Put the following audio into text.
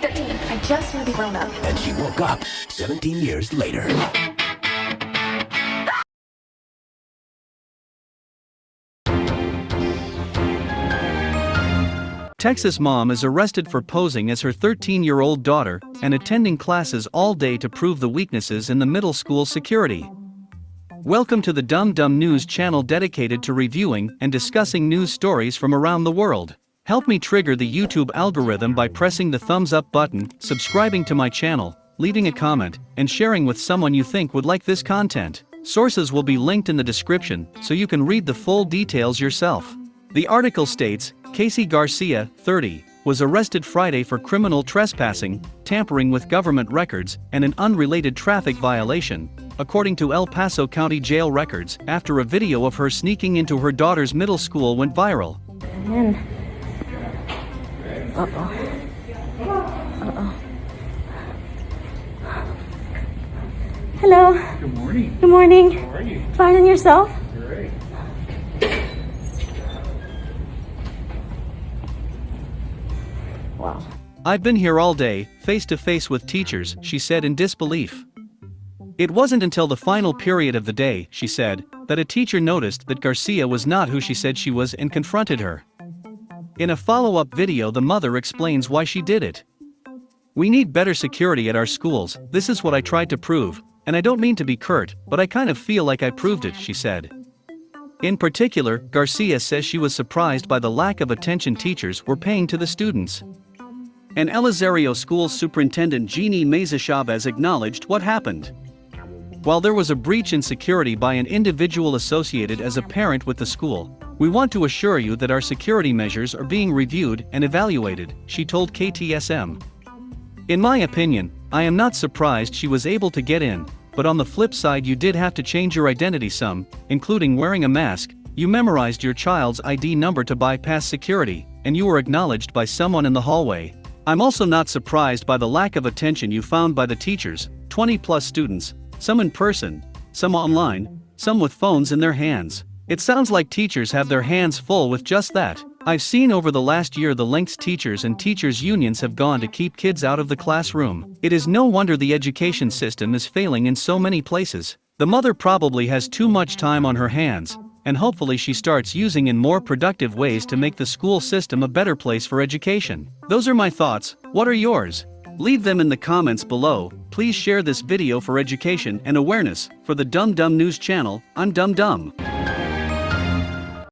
13. I just want to be grown up. And she woke up 17 years later. Texas mom is arrested for posing as her 13 year old daughter and attending classes all day to prove the weaknesses in the middle school security. Welcome to the Dumb Dumb News channel dedicated to reviewing and discussing news stories from around the world. Help me trigger the YouTube algorithm by pressing the thumbs up button, subscribing to my channel, leaving a comment, and sharing with someone you think would like this content. Sources will be linked in the description so you can read the full details yourself. The article states Casey Garcia, 30, was arrested Friday for criminal trespassing, tampering with government records, and an unrelated traffic violation, according to El Paso County Jail records, after a video of her sneaking into her daughter's middle school went viral. Then. Uh oh. Uh oh. Hello. Good morning. Good morning. How are you? Fine and yourself? Great. Wow. I've been here all day, face to face with teachers, she said in disbelief. It wasn't until the final period of the day, she said, that a teacher noticed that Garcia was not who she said she was and confronted her. In a follow up video, the mother explains why she did it. We need better security at our schools, this is what I tried to prove, and I don't mean to be curt, but I kind of feel like I proved it, she said. In particular, Garcia says she was surprised by the lack of attention teachers were paying to the students. San Elizario School Superintendent Jeannie Meza Chavez acknowledged what happened. While there was a breach in security by an individual associated as a parent with the school, we want to assure you that our security measures are being reviewed and evaluated, she told KTSM. In my opinion, I am not surprised she was able to get in, but on the flip side, you did have to change your identity some, including wearing a mask. You memorized your child's ID number to bypass security, and you were acknowledged by someone in the hallway. I'm also not surprised by the lack of attention you found by the teachers 20 plus students, some in person, some online, some with phones in their hands. It sounds like teachers have their hands full with just that. I've seen over the last year the lengths teachers and teachers' unions have gone to keep kids out of the classroom. It is no wonder the education system is failing in so many places. The mother probably has too much time on her hands, and hopefully she starts using in more productive ways to make the school system a better place for education. Those are my thoughts, what are yours? Leave them in the comments below, please share this video for education and awareness, for the Dumb Dumb News channel, I'm Dumb Dumb.